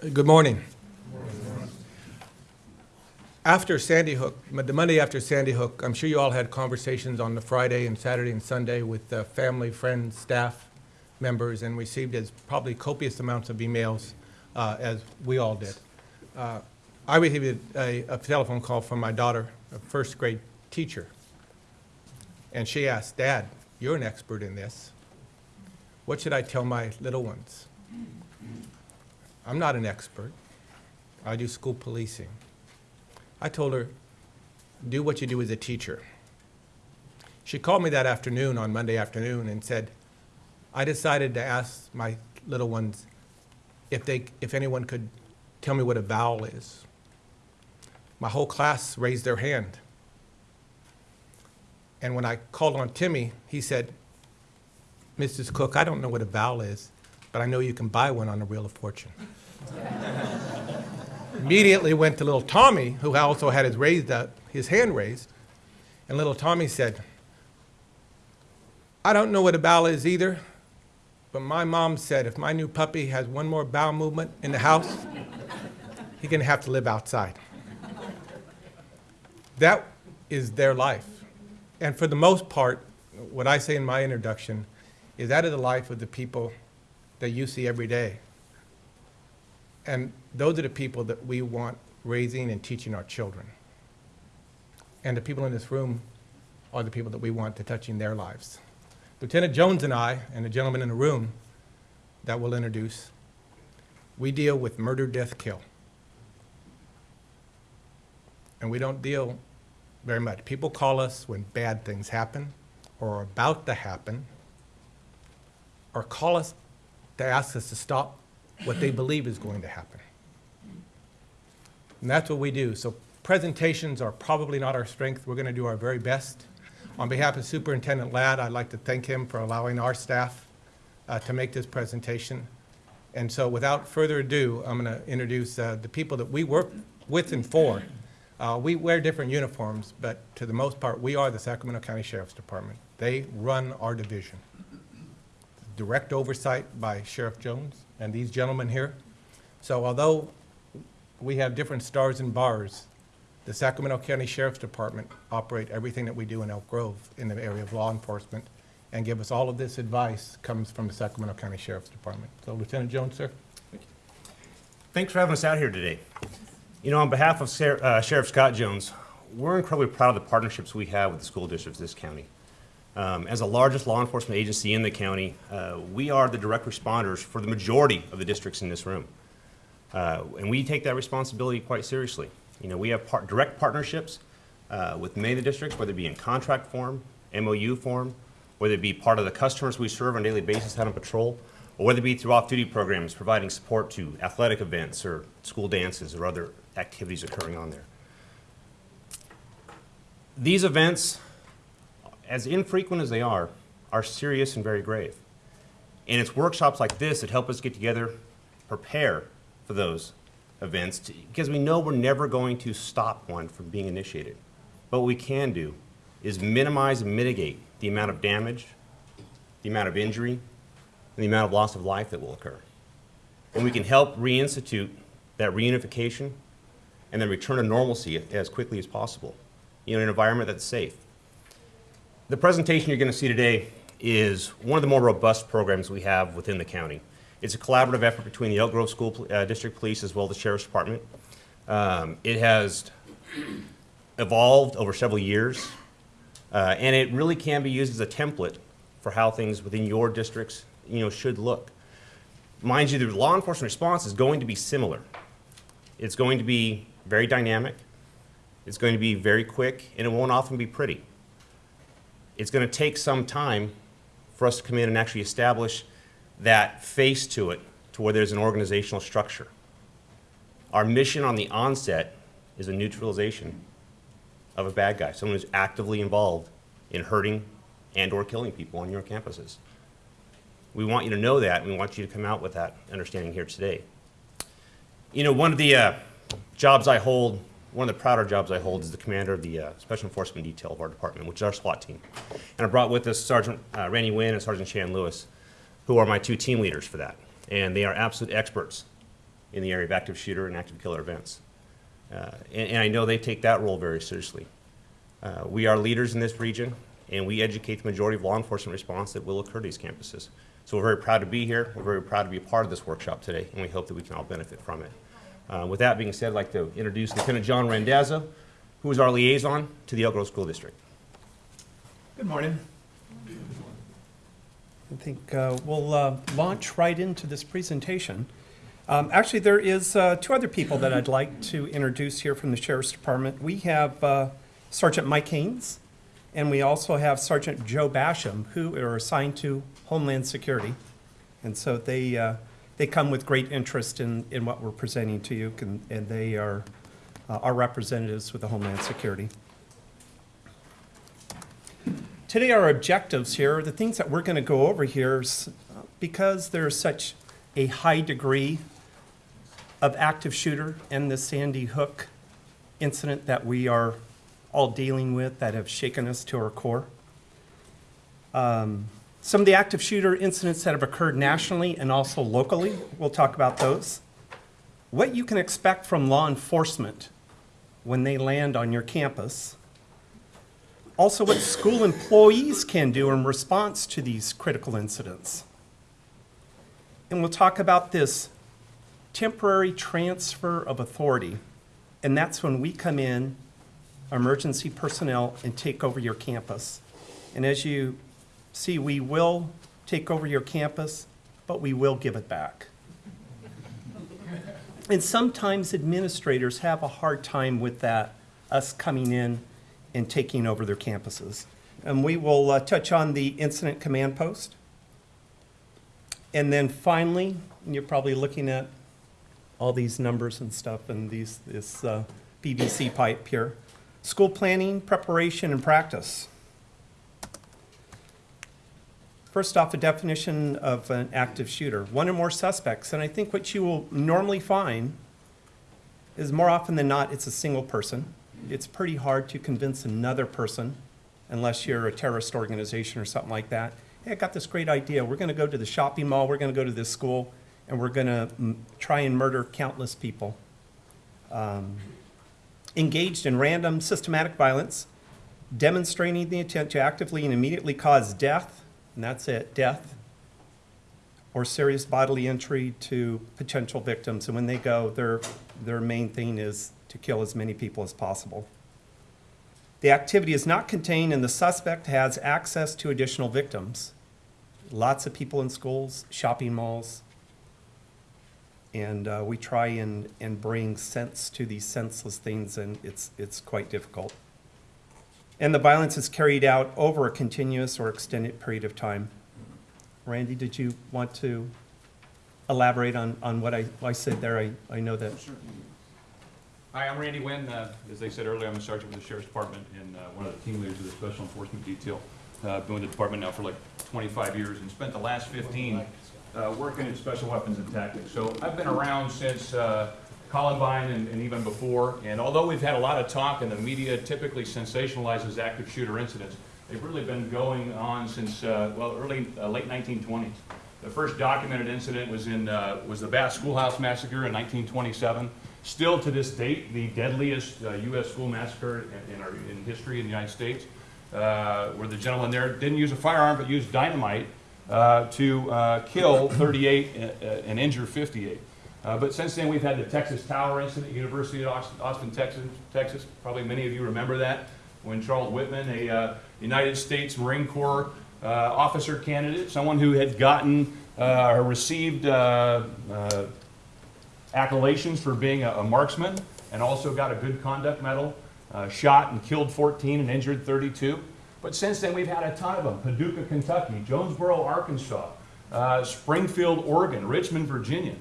Good morning. After Sandy Hook, the Monday after Sandy Hook, I'm sure you all had conversations on the Friday and Saturday and Sunday with uh, family, friends, staff members, and received as probably copious amounts of emails, uh, as we all did. Uh, I received a, a telephone call from my daughter, a first grade teacher, and she asked, Dad, you're an expert in this. What should I tell my little ones? I'm not an expert. I do school policing. I told her, do what you do as a teacher. She called me that afternoon, on Monday afternoon, and said, I decided to ask my little ones if they, if anyone could tell me what a vowel is. My whole class raised their hand. And when I called on Timmy, he said, Mrs. Cook, I don't know what a vowel is, but I know you can buy one on the Wheel of Fortune. Immediately went to little Tommy, who also had his, raised up, his hand raised, and little Tommy said, I don't know what a bowel is either, but my mom said if my new puppy has one more bowel movement in the house, he's gonna have to live outside. That is their life. And for the most part, what I say in my introduction is that is the life of the people that you see every day. And those are the people that we want raising and teaching our children. And the people in this room are the people that we want to touching their lives. Lieutenant Jones and I, and the gentleman in the room that we'll introduce, we deal with murder, death, kill. And we don't deal very much. People call us when bad things happen or are about to happen, or call us to ask us to stop what they believe is going to happen. And that's what we do. So presentations are probably not our strength. We're going to do our very best. On behalf of Superintendent Ladd, I'd like to thank him for allowing our staff uh, to make this presentation. And so without further ado, I'm going to introduce uh, the people that we work with and for. Uh, we wear different uniforms, but to the most part, we are the Sacramento County Sheriff's Department. They run our division. Direct oversight by Sheriff Jones and these gentlemen here. So although we have different stars and bars, the Sacramento County Sheriff's Department operate everything that we do in Elk Grove in the area of law enforcement and give us all of this advice comes from the Sacramento County Sheriff's Department. So Lieutenant Jones, sir. Thanks for having us out here today. You know, on behalf of uh, Sheriff Scott Jones, we're incredibly proud of the partnerships we have with the school districts of this county. Um, as the largest law enforcement agency in the county, uh, we are the direct responders for the majority of the districts in this room. Uh, and we take that responsibility quite seriously. You know, we have par- direct partnerships uh, with many of the districts, whether it be in contract form, MOU form, whether it be part of the customers we serve on a daily basis out on patrol, or whether it be through off-duty programs providing support to athletic events or school dances or other activities occurring on there. These events, as infrequent as they are, are serious and very grave. And it's workshops like this that help us get together, prepare for those events, to, because we know we're never going to stop one from being initiated. But what we can do is minimize and mitigate the amount of damage, the amount of injury, and the amount of loss of life that will occur. And we can help reinstitute that reunification and then return to normalcy as quickly as possible in an environment that's safe. The presentation you're going to see today is one of the more robust programs we have within the county. It's a collaborative effort between the Elk Grove School uh, District Police as well as the Sheriff's Department. Um, it has evolved over several years, uh, and it really can be used as a template for how things within your districts you know, should look. Mind you, the law enforcement response is going to be similar. It's going to be very dynamic, it's going to be very quick, and it won't often be pretty. It's going to take some time for us to come in and actually establish that face to it to where there's an organizational structure. Our mission on the onset is a neutralization of a bad guy, someone who's actively involved in hurting and or killing people on your campuses. We want you to know that, and we want you to come out with that understanding here today. You know, one of the uh, jobs I hold, one of the prouder jobs I hold is the commander of the uh, Special Enforcement Detail of our department, which is our SWAT team. And I brought with us Sergeant uh, Randy Wynn and Sergeant Shan Lewis, who are my two team leaders for that. And they are absolute experts in the area of active shooter and active killer events. Uh, and, and I know they take that role very seriously. Uh, we are leaders in this region, and we educate the majority of law enforcement response that will occur to these campuses. So we're very proud to be here. We're very proud to be a part of this workshop today, and we hope that we can all benefit from it. Uh, with that being said, I'd like to introduce Lieutenant John Randazzo, who is our liaison to the Elk Grove School District. Good morning. I think uh, we'll uh, launch right into this presentation. Um, Actually, there is uh, two other people that I'd like to introduce here from the Sheriff's Department. We have uh, Sergeant Mike Haynes, and we also have Sergeant Joe Basham, who are assigned to Homeland Security. And so they, uh, they come with great interest in, in what we're presenting to you, and and they are uh, our representatives with the Homeland Security. Today, our objectives here, the things that we're going to go over here, is, because there's such a high degree of active shooter and the Sandy Hook incident that we are all dealing with that have shaken us to our core. Um, Some of the active shooter incidents that have occurred nationally and also locally, we'll talk about those. What you can expect from law enforcement when they land on your campus also, what school employees can do in response to these critical incidents. And we'll talk about this temporary transfer of authority. And that's when we come in, emergency personnel, and take over your campus. And as you see, we will take over your campus, but we will give it back. And sometimes administrators have a hard time with that, us coming in and taking over their campuses. And we will uh, touch on the incident command post. And then finally, you're probably looking at all these numbers and stuff and these, this uh, PVC pipe here. School planning, preparation, and practice. First off, a definition of an active shooter. One or more suspects. And I think what you will normally find is more often than not, it's a single person. It's pretty hard to convince another person, unless you're a terrorist organization or something like that. Hey, I got this great idea. We're going to go to the shopping mall, we're going to go to this school, and we're going to try and murder countless people. Um, engaged in random systematic violence, demonstrating the intent to actively and immediately cause death, and that's it, death, or serious bodily injury to potential victims. And when they go, their, their main thing is to kill as many people as possible. The activity is not contained and the suspect has access to additional victims. Lots of people in schools, shopping malls. And uh, we try and, and bring sense to these senseless things and it's, it's quite difficult. And the violence is carried out over a continuous or extended period of time. Randy, did you want to elaborate on, on what I, I said there? I, I know that. Hi, I'm Randy Wynn. Uh, As they said earlier, I'm a sergeant with the Sheriff's Department and uh, one of the team leaders of the Special Enforcement Detail. Uh, I've been with the department now for like 25 years and spent the last 15 uh, working in special weapons and tactics. So I've been around since uh, Columbine and and even before. And although we've had a lot of talk and the media typically sensationalizes active shooter incidents, they've really been going on since, uh, well, early, uh, late 1920s. The first documented incident was in, uh, was the Bath Schoolhouse Massacre in 1927. Still to this date, the deadliest uh, U.S. school massacre in, in our, in history in the United States, uh, where the gentleman there didn't use a firearm but used dynamite uh, to uh, kill 38 and, uh, and injure 58. Uh, but since then, we've had the Texas Tower incident, University of Austin, Austin, Texas, Texas. Probably many of you remember that when Charles Whitman, a uh, United States Marine Corps uh, officer candidate, someone who had gotten uh, or received uh, accolades for being a, a marksman and also got a good conduct medal, shot and killed 14 and injured 32. But since then, we've had a ton of them. Paducah, Kentucky, Jonesboro, Arkansas, Springfield, Oregon, Richmond, Virginia,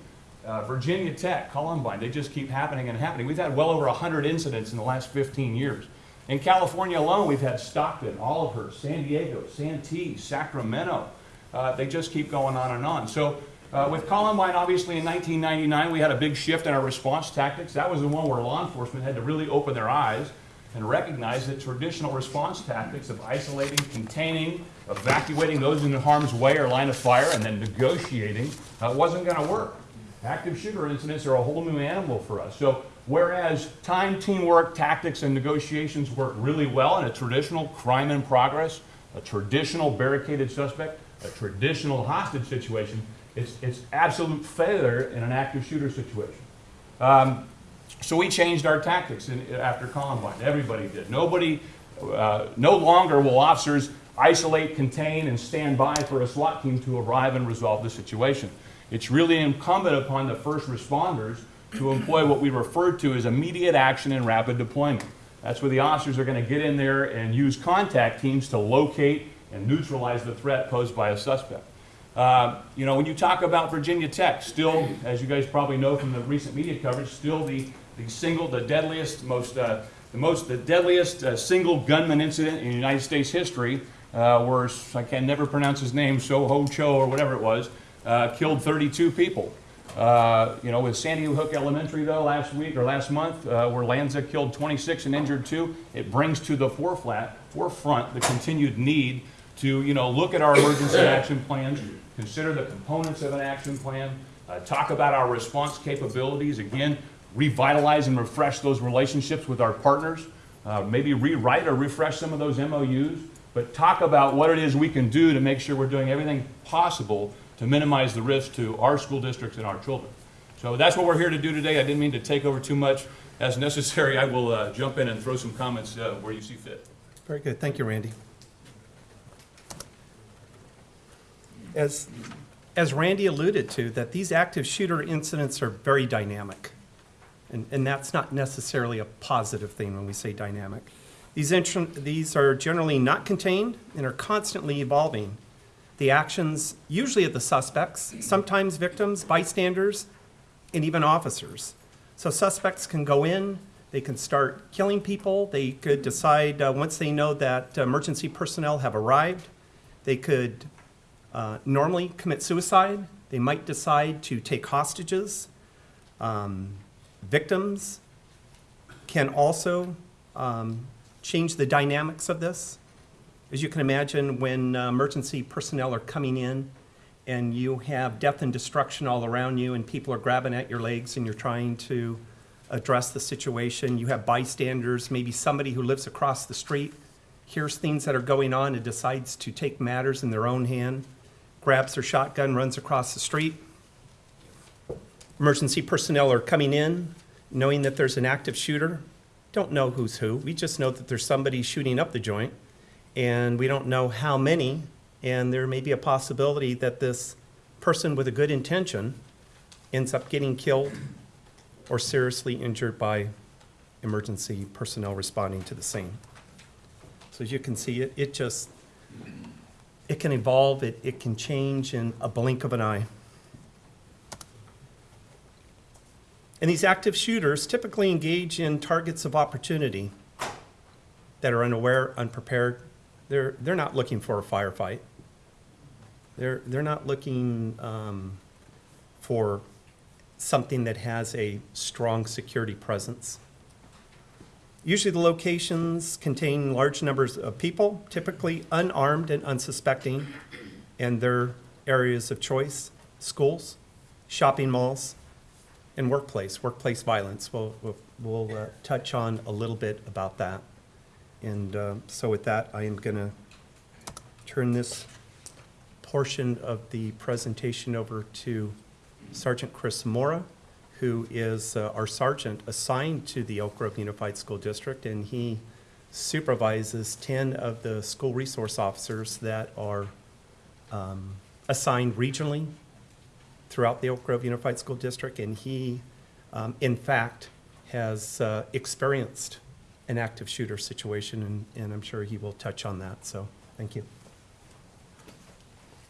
uh, Virginia Tech, Columbine. They just keep happening and happening. We've had well over 100 incidents in the last 15 years. In California alone, we've had Stockton, Oliver, San Diego, Santee, Sacramento. Uh, they just keep going on and on. So uh, with Columbine, obviously in 1999, we had a big shift in our response tactics. That was the one where law enforcement had to really open their eyes and recognize that traditional response tactics of isolating, containing, evacuating those in harm's way or line of fire, and then negotiating uh, wasn't going to work. Active shooter incidents are a whole new animal for us. So whereas time, teamwork, tactics, and negotiations work really well in a traditional crime in progress, a traditional barricaded suspect, a traditional hostage situation, it's, it's absolute failure in an active shooter situation. Um, so we changed our tactics in, after Columbine. Everybody did. Nobody, uh, no longer will officers isolate, contain, and stand by for a SWAT team to arrive and resolve the situation. It's really incumbent upon the first responders to employ what we refer to as immediate action and rapid deployment. That's where the officers are going to get in there and use contact teams to locate and neutralize the threat posed by a suspect. Uh, you know, when you talk about Virginia Tech, still, as you guys probably know from the recent media coverage, still the, the single, the deadliest, most, uh, the most, the deadliest uh, single gunman incident in United States history, uh, where I can never pronounce his name, Soho Cho or whatever it was, uh, killed 32 people. Uh, you know, with Sandy Hook Elementary though, last week or last month, uh, where Lanza killed 26 and injured two, it brings to the forefront, forefront the continued need to, you know, look at our emergency action plans, consider the components of an action plan, uh, talk about our response capabilities, again, revitalize and refresh those relationships with our partners, uh, maybe rewrite or refresh some of those MOUs, but talk about what it is we can do to make sure we're doing everything possible to minimize the risk to our school districts and our children. So that's what we're here to do today. I didn't mean to take over too much. As necessary, I will uh, jump in and throw some comments uh, where you see fit. Very good, thank you, Randy. As, as Randy alluded to, that these active shooter incidents are very dynamic. And, and that's not necessarily a positive thing when we say dynamic. These, these are generally not contained and are constantly evolving. The actions, usually of the suspects, sometimes victims, bystanders, and even officers. So suspects can go in, they can start killing people, they could decide, uh, once they know that emergency personnel have arrived, they could uh, normally commit suicide, they might decide to take hostages. Um, Victims can also um, change the dynamics of this. As you can imagine, when uh, emergency personnel are coming in and you have death and destruction all around you and people are grabbing at your legs and you're trying to address the situation, you have bystanders, maybe somebody who lives across the street hears things that are going on and decides to take matters in their own hand, grabs their shotgun, runs across the street. Emergency personnel are coming in, knowing that there's an active shooter. Don't know who's who. We just know that there's somebody shooting up the joint, and we don't know how many. And there may be a possibility that this person with a good intention ends up getting killed or seriously injured by emergency personnel responding to the scene. So as you can see, it, it just, it can evolve, it, it can change in a blink of an eye. And these active shooters typically engage in targets of opportunity that are unaware, unprepared. They're, they're not looking for a firefight. They're, they're not looking um, for something that has a strong security presence. Usually the locations contain large numbers of people, typically unarmed and unsuspecting, and their areas of choice, schools, shopping malls, and workplace, workplace violence. We'll, we'll, we'll uh, touch on a little bit about that. And uh, so with that, I am going to turn this portion of the presentation over to Sergeant Chris Mora, who is uh, our sergeant assigned to the Elk Grove Unified School District, and he supervises 10 of the school resource officers that are um, assigned regionally throughout the Elk Grove Unified School District, and he, um, in fact, has uh, experienced an active shooter situation, and, and I'm sure he will touch on that. So, thank you.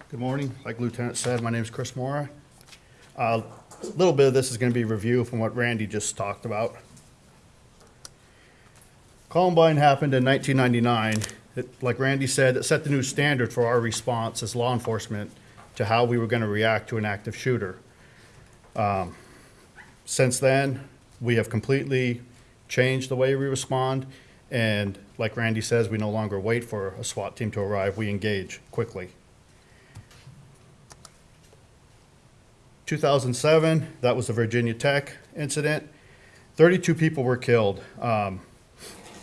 Good morning. Like Lieutenant said, my name is Chris Mora. A little bit of this is going to be review from what Randy just talked about. Columbine happened in 1999. It- Like Randy said, it set the new standard for our response as law enforcement to how we were going to react to an active shooter. Um, Since then, we have completely changed the way we respond, and like Randy says, we no longer wait for a SWAT team to arrive, we engage quickly. 2007, that was the Virginia Tech incident. 32 people were killed. Um,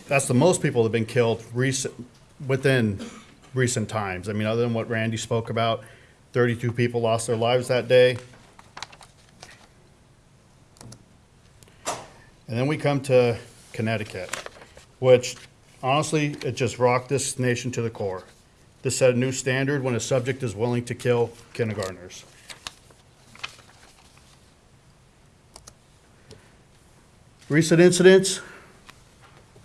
That's the most people that have been killed recent, within recent times. I mean, other than what Randy spoke about, 32 people lost their lives that day. And then we come to Connecticut, which honestly, it just rocked this nation to the core. This set a new standard when a subject is willing to kill kindergartners. Recent incidents,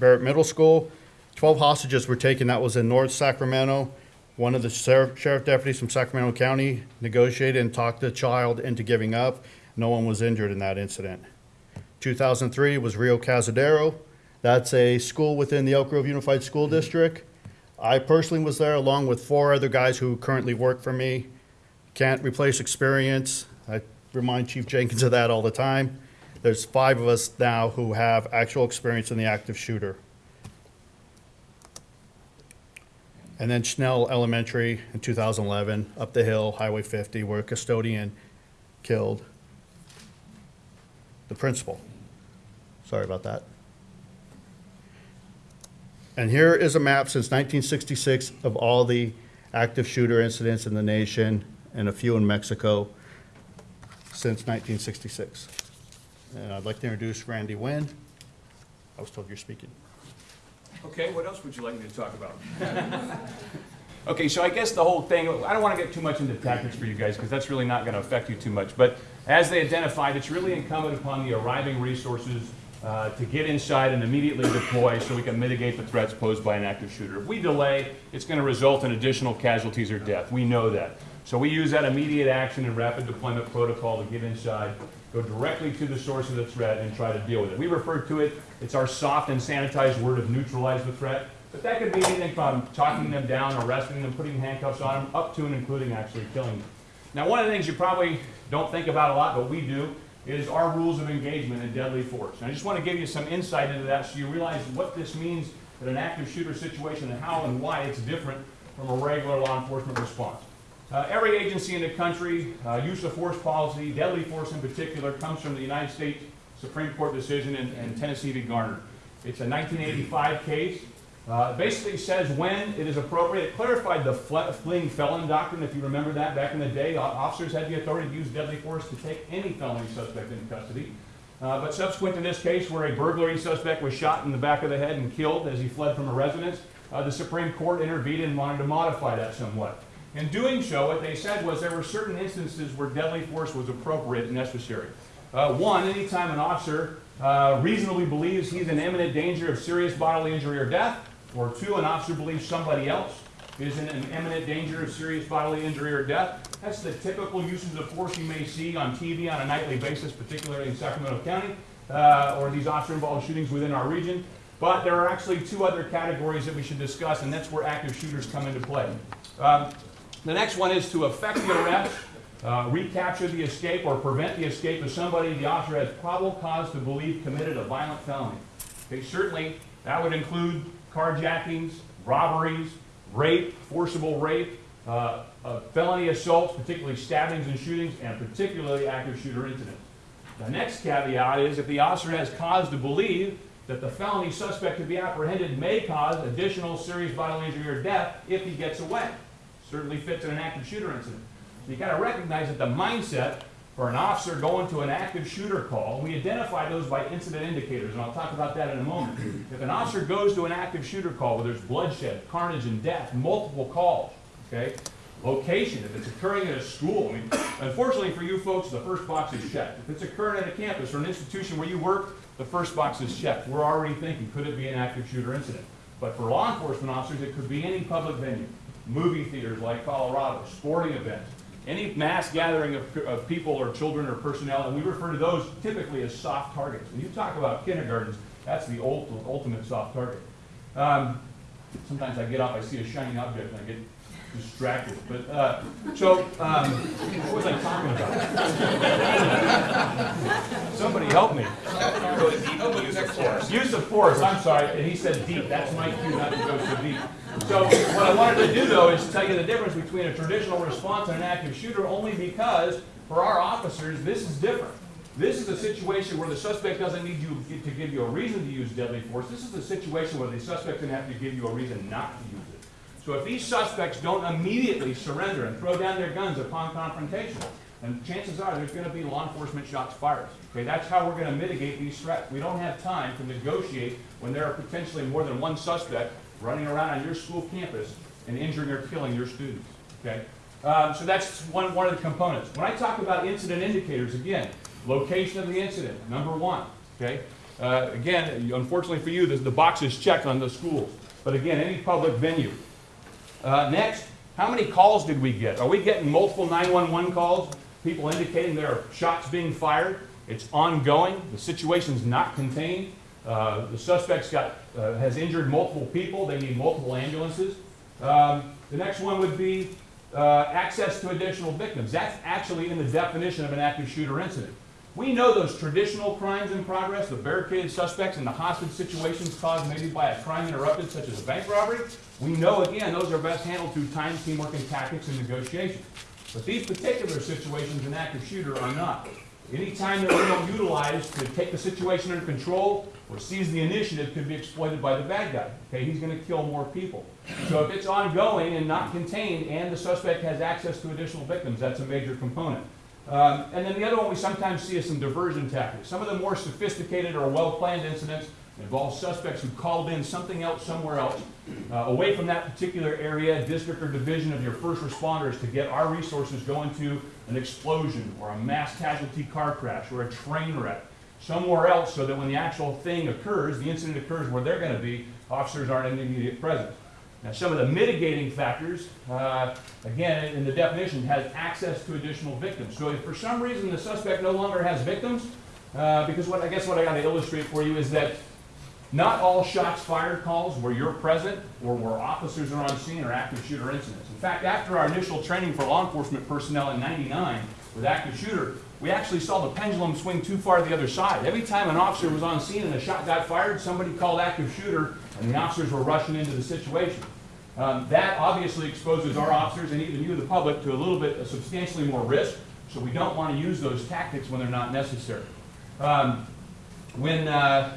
Barrett Middle School, 12 hostages were taken. That was in North Sacramento. One of the sheriff deputies from Sacramento County negotiated and talked the child into giving up. No one was injured in that incident. 2003 was Rio Cazadero. That's a school within the Elk Grove Unified School mm-hmm. District. I personally was there along with four other guys who currently work for me. Can't replace experience. I remind Chief Jenkins of that all the time. There's five of us now who have actual experience in the active shooter. And then Schnell Elementary in 2011, up the hill, Highway 50, where a custodian killed the principal. Sorry about that. And here is a map since 1966 of all the active shooter incidents in the nation and a few in Mexico since 1966. And I'd like to introduce Randy Wynn. I was told you're speaking. Okay, what else would you like me to talk about? Okay, so I guess the whole thing, I don't want to get too much into tactics for you guys, because that's really not going to affect you too much. But as they identified, it's really incumbent upon the arriving resources uh, to get inside and immediately deploy so we can mitigate the threats posed by an active shooter. If we delay, it's going to result in additional casualties or death. We know that. So we use that immediate action and rapid deployment protocol to get inside, go directly to the source of the threat and try to deal with it. We refer to it, it's our soft and sanitized word of neutralize the threat. But that could be anything from talking them down, arresting them, putting handcuffs on them, up to and including actually killing them. Now, one of the things you probably don't think about a lot, but we do, is our rules of engagement in deadly force. And I just want to give you some insight into that so you realize what this means in an active shooter situation and how and why it's different from a regular law enforcement response. Uh, every agency in the country, uh, use of force policy, deadly force in particular, comes from the United States Supreme Court decision in, in Tennessee v. Garner. It's a 1985 case. Uh, it basically says when it is appropriate. It clarified the fle- fleeing felon doctrine, if you remember that back in the day. Officers had the authority to use deadly force to take any felony suspect into custody. Uh, but subsequent to this case, where a burglary suspect was shot in the back of the head and killed as he fled from a residence, uh, the Supreme Court intervened and wanted to modify that somewhat. In doing so, what they said was there were certain instances where deadly force was appropriate and necessary. Uh, one, anytime an officer uh, reasonably believes he's in imminent danger of serious bodily injury or death, or two, an officer believes somebody else is in an imminent danger of serious bodily injury or death. That's the typical uses of force you may see on TV on a nightly basis, particularly in Sacramento County, uh, or these officer-involved shootings within our region. But there are actually two other categories that we should discuss, and that's where active shooters come into play. Um, the next one is to effect the arrest, uh, recapture the escape, or prevent the escape of somebody the officer has probable cause to believe committed a violent felony. Okay, certainly, that would include carjackings, robberies, rape, forcible rape, uh, uh, felony assaults, particularly stabbings and shootings, and particularly active shooter incidents. The next caveat is if the officer has cause to believe that the felony suspect to be apprehended may cause additional serious bodily injury or death if he gets away. Certainly fits in an active shooter incident. You gotta recognize that the mindset for an officer going to an active shooter call, we identify those by incident indicators, and I'll talk about that in a moment. If an officer goes to an active shooter call where there's bloodshed, carnage, and death, multiple calls, okay? Location, if it's occurring at a school, I mean, unfortunately for you folks, the first box is checked. If it's occurring at a campus or an institution where you work, the first box is checked. We're already thinking, could it be an active shooter incident? But for law enforcement officers, it could be any public venue, movie theaters like Colorado, sporting events, any mass gathering of, of people or children or personnel, and we refer to those typically as soft targets. When you talk about kindergartens, that's the ultimate, ultimate soft target. Um, sometimes I get up, I see a shiny object, and I get distracted. But uh, so, um, what was I talking about? Somebody help me. Use of force. Use of force. I'm sorry. And he said deep. That's my cue not to go so deep. So what I wanted to do though is tell you the difference between a traditional response and an active shooter only because for our officers, this is different. This is a situation where the suspect doesn't need you to give you a reason to use deadly force. This is a situation where the suspect's gonna have to give you a reason not to use it. So if these suspects don't immediately surrender and throw down their guns upon confrontation, then chances are there's gonna be law enforcement shots fired. Okay, that's how we're gonna mitigate these threats. We don't have time to negotiate when there are potentially more than one suspect running around on your school campus and injuring or killing your students, okay? Um, so that's one, one of the components. When I talk about incident indicators, again, location of the incident, number one, okay? Uh, again, unfortunately for you, the, box is checked on the schools. But again, any public venue. Uh, next, how many calls did we get? Are we getting multiple 911 calls? People indicating there are shots being fired? It's ongoing. The situation's not contained. Uh, the suspect's got, uh, has injured multiple people. They need multiple ambulances. Um, the next one would be uh, access to additional victims. That's actually in the definition of an active shooter incident. We know those traditional crimes in progress, the barricaded suspects and the hostage situations caused maybe by a crime interrupted, such as a bank robbery. We know, again, those are best handled through time, teamwork, and tactics and negotiation. But these particular situations in active shooter are not. Anytime that we don't utilize to take the situation under control or seize the initiative could be exploited by the bad guy. Okay, he's gonna kill more people. So if it's ongoing and not contained and the suspect has access to additional victims, that's a major component. Um, and then the other one we sometimes see is some diversion tactics. Some of the more sophisticated or well-planned incidents involve suspects who called in something else somewhere else, uh, away from that particular area, district or division of your first responders to get our resources going to an explosion or a mass casualty car crash or a train wreck somewhere else so that when the actual thing occurs, the incident occurs where they're going to be, officers aren't in the immediate presence. Now, some of the mitigating factors, uh, again, in the definition, has access to additional victims. So if for some reason the suspect no longer has victims, uh, because what I guess what I got to illustrate for you is that not all shots fired calls where you're present or where officers are on scene are active shooter incidents. In fact, after our initial training for law enforcement personnel in 99 with active shooter, we actually saw the pendulum swing too far to the other side. Every time an officer was on scene and a shot got fired, somebody called active shooter and the officers were rushing into the situation. Um, that obviously exposes our officers and even you, the public, to a little bit, substantially more risk. So we don't want to use those tactics when they're not necessary. Um, when uh,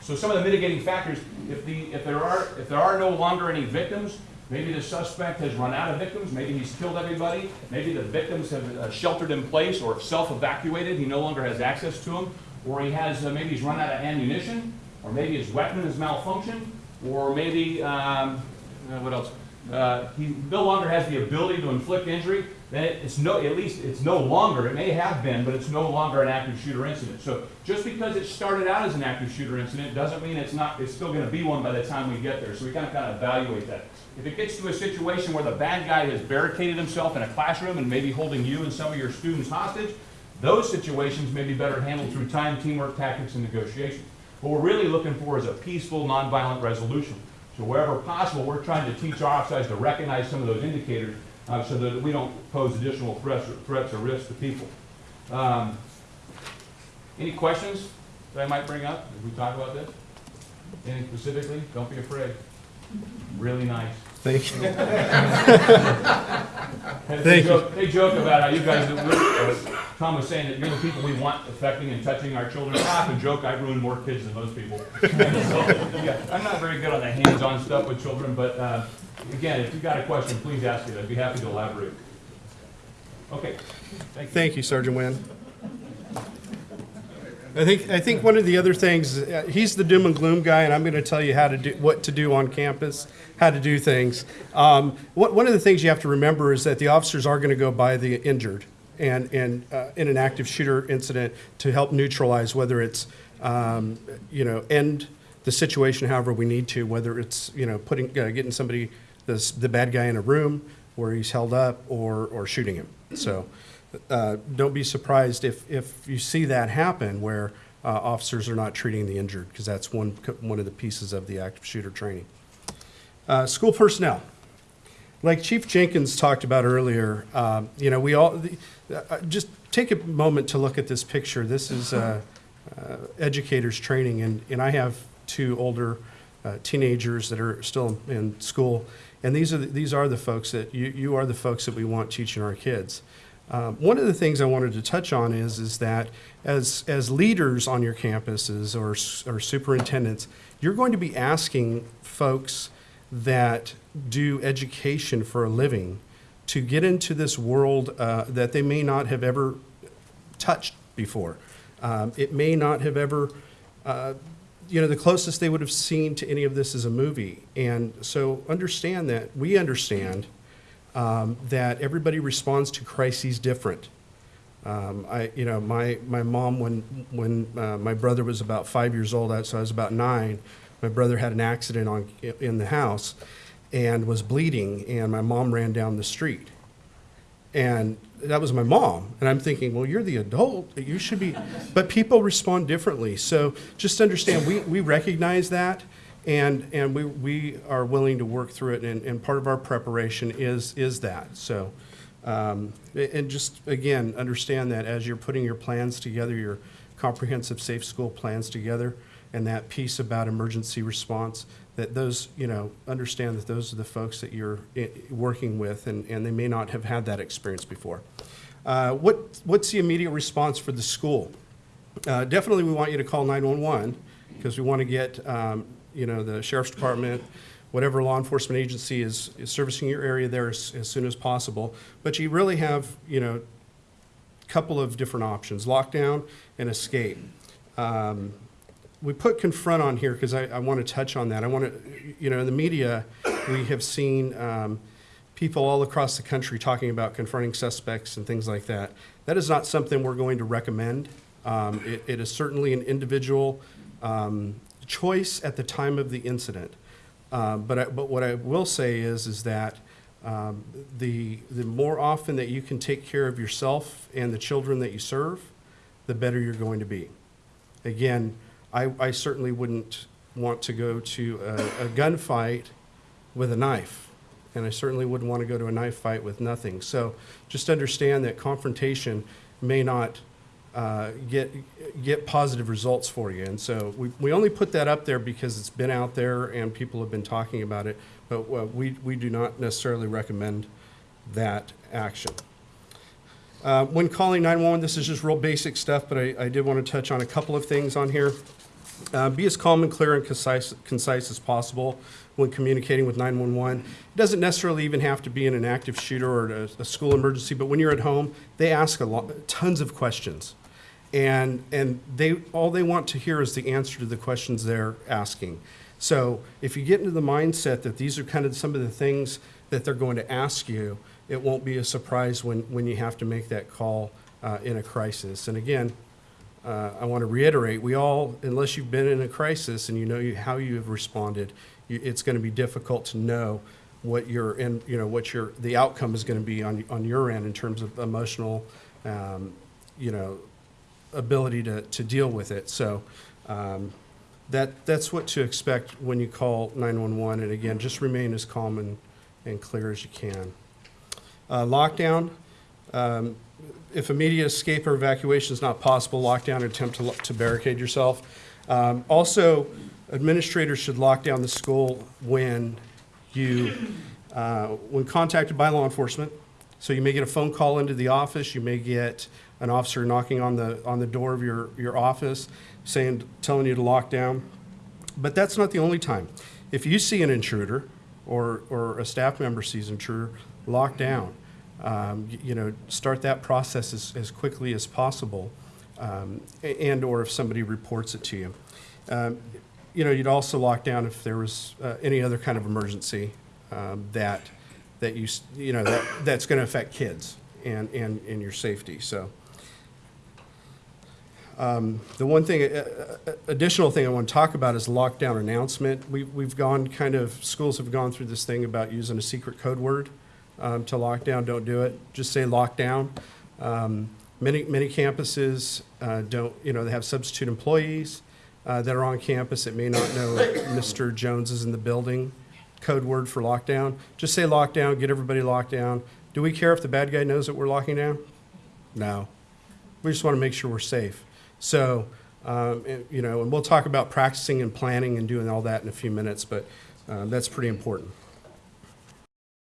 so some of the mitigating factors, if the if there are if there are no longer any victims, maybe the suspect has run out of victims, maybe he's killed everybody, maybe the victims have uh, sheltered in place or self-evacuated, he no longer has access to them, or he has uh, maybe he's run out of ammunition, or maybe his weapon has malfunctioned, or maybe um, uh, what else? Uh, he no longer has the ability to inflict injury, it's no, at least it's no longer, it may have been, but it's no longer an active shooter incident. So just because it started out as an active shooter incident doesn't mean it's not, it's still gonna be one by the time we get there. So we gotta kind of evaluate that. If it gets to a situation where the bad guy has barricaded himself in a classroom and maybe holding you and some of your students hostage, those situations may be better handled through time, teamwork, tactics, and negotiation. What we're really looking for is a peaceful, nonviolent resolution. So wherever possible, we're trying to teach our officers to recognize some of those indicators uh, so that we don't pose additional threats, threats or risks to people. Um, any questions that I might bring up as we talk about this? Any specifically? Don't be afraid. Really nice. Thank you. They Thank you. joke, they joke about how you guys, uh, Tom was saying that you're the people we want affecting and touching our children. I often joke I've ruined more kids than most people. So, yeah, I'm not very good on the hands-on stuff with children, but uh, again, if you've got a question, please ask it. I'd be happy to elaborate. Okay, thank you. Thank you, Sergeant Wynn. I think, I think one of the other things, uh, he's the doom and gloom guy, and I'm going to tell you how to do, what to do on campus, how to do things. Um, One, one of the things you have to remember is that the officers are going to go by the injured and, and uh, in an active shooter incident to help neutralize whether it's, um, you know, end the situation however we need to, whether it's, you know, putting, uh, getting somebody, this, the bad guy in a room where he's held up or, or shooting him. So uh, don't be surprised if, if you see that happen where uh, officers are not treating the injured, because that's one, one of the pieces of the active shooter training. Uh, School personnel. Like Chief Jenkins talked about earlier, um, you know, we all, the- uh, just take a moment to look at this picture. This is uh, uh, educators training, and, and I have two older uh, teenagers that are still in school. And these are, the- these are the folks that, you, you are the folks that we want teaching our kids. Um, One of the things I wanted to touch on is, is that as, as leaders on your campuses or, or superintendents, you're going to be asking folks that do education for a living to get into this world uh, that they may not have ever touched before. Um, it may not have ever, uh, you know, the closest they would have seen to any of this is a movie. And so understand that, we understand um, that everybody responds to crises different. Um, I, you know, my, my mom, when, when uh, my brother was about five years old, so I was about nine, my brother had an accident on, in the house and was bleeding, and my mom ran down the street. And that was my mom. And I'm thinking, well, you're the adult. You should be. But people respond differently. So just understand, we, we recognize that. And, and we, we are willing to work through it. And, and part of our preparation is, is that. So, um, and just, again, understand that as you're putting your plans together, your comprehensive safe school plans together, and that piece about emergency response, that those, you know, understand that those are the folks that you're working with, and, and they may not have had that experience before. Uh, What, what's the immediate response for the school? Uh, Definitely, we want you to call 911, because we want to get, um, you know, the sheriff's department, whatever law enforcement agency is, is servicing your area there as, as soon as possible. But you really have, you know, a couple of different options, lockdown and escape. Um, We put confront on here because I, I want to touch on that. I want to, you know, in the media, we have seen um, people all across the country talking about confronting suspects and things like that. That is not something we're going to recommend. Um, It, it is certainly an individual um, choice at the time of the incident. Uh, But I, but what I will say is, is that um, the, the more often that you can take care of yourself and the children that you serve, the better you're going to be. Again, I, I certainly wouldn't want to go to a, a gunfight with a knife. And I certainly wouldn't want to go to a knife fight with nothing. So just understand that confrontation may not uh, get, get positive results for you. And so we, we only put that up there because it's been out there and people have been talking about it. But uh, we, we do not necessarily recommend that action. Uh, When calling 911, this is just real basic stuff, but I, I did want to touch on a couple of things on here. Uh, Be as calm and clear and concise, concise as possible when communicating with 911. It doesn't necessarily even have to be in an active shooter or a, a school emergency, but when you're at home, they ask a lot, tons of questions. And, and they, all they want to hear is the answer to the questions they're asking. So if you get into the mindset that these are kind of some of the things that they're going to ask you, it won't be a surprise when, when you have to make that call uh, in a crisis. And again, uh, I want to reiterate, we all, unless you've been in a crisis and you know you, how you have responded, you, it's going to be difficult to know what your, and, you know, what your, the outcome is going to be on, on your end in terms of emotional, um, you know, ability to, to deal with it. So um, that, that's what to expect when you call 911. And again, just remain as calm and, and clear as you can. Uh, Lockdown, um, if immediate escape or evacuation is not possible, lockdown or attempt to to barricade yourself. Um, Also, administrators should lock down the school when you, uh, when contacted by law enforcement. So you may get a phone call into the office, you may get an officer knocking on the, on the door of your, your office saying, telling you to lock down. But that's not the only time. If you see an intruder or, or a staff member sees an intruder, lock down. Um, you know, start that process as, as quickly as possible, um, and or if somebody reports it to you. Um, you know, you'd also lock down if there was uh, any other kind of emergency um, that that you you know that that's going to affect kids and and and your safety. So. Um, The one thing, uh, uh, additional thing I want to talk about is lockdown announcement. We- We've gone kind of, schools have gone through this thing about using a secret code word um, to lockdown. Don't do it. Just say lockdown. Um, Many, many campuses uh, don't, you know, they have substitute employees uh, that are on campus that may not know Mr. Jones is in the building. Code word for lockdown. Just say lockdown, get everybody locked down. Do we care if the bad guy knows that we're locking down? No. We just want to make sure we're safe. So Um, and, you know, and we'll talk about practicing and planning and doing all that in a few minutes, but uh, that's pretty important.